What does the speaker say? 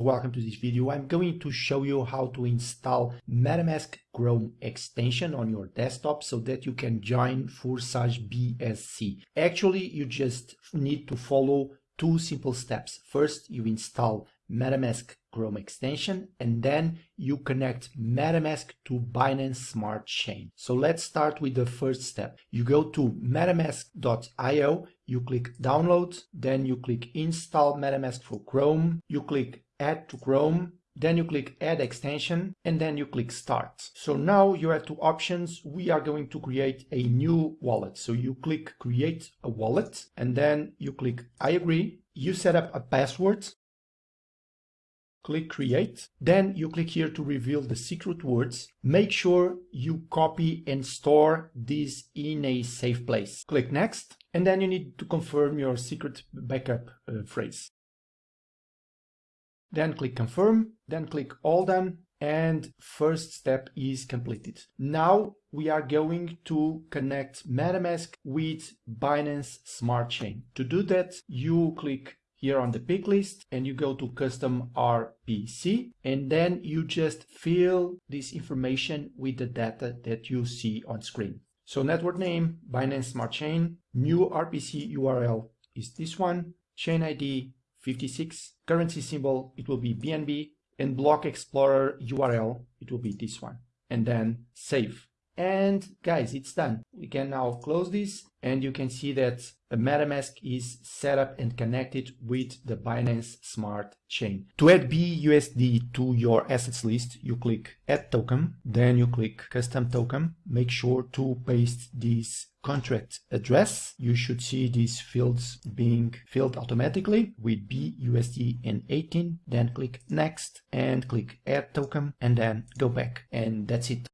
Welcome to this video. I'm going to show you how to install MetaMask Chrome extension on your desktop so that you can join Forsage BSC. Actually, you just need to follow two simple steps. First, you install MetaMask Chrome extension and then you connect MetaMask to Binance Smart Chain. So let's start with the first step. You go to metamask.io, you click download, then you click install MetaMask for Chrome, you click add to Chrome, then you click add extension and then you click start. So now you have two options. We are going to create a new wallet. So you click create a wallet and then you click I agree. You set up a password click create. Then you click here to reveal the secret words. Make sure you copy and store this in a safe place. Click next and then you need to confirm your secret backup uh, phrase. Then click confirm, then click all done and first step is completed. Now we are going to connect MetaMask with Binance Smart Chain. To do that, you click here on the pick list and you go to custom RPC and then you just fill this information with the data that you see on screen. So network name, Binance Smart Chain, new RPC URL is this one, chain ID 56, currency symbol, it will be BNB, and block explorer URL, it will be this one, and then save. And guys, it's done. We can now close this and you can see that MetaMask is set up and connected with the Binance Smart Chain. To add BUSD to your assets list, you click add token, then you click custom token. Make sure to paste this contract address. You should see these fields being filled automatically with BUSD and 18. Then click next and click add token and then go back. And that's it.